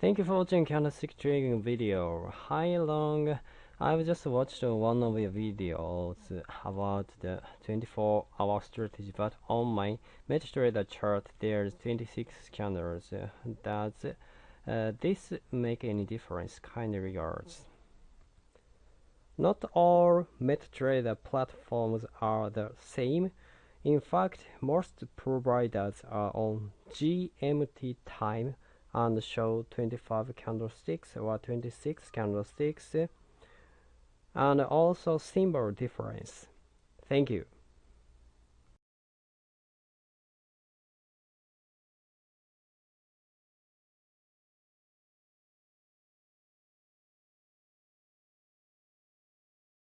Thank you for watching candlestick trading video. Hi Long, I've just watched one of your videos about the 24 hour strategy, but on my MetaTrader chart there's 26 candles. Does uh, this make any difference? Kind regards. Not all MetaTrader platforms are the same. In fact, most providers are on GMT time and show 25 candlesticks or 26 candlesticks and also symbol difference. Thank you.